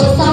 gostar.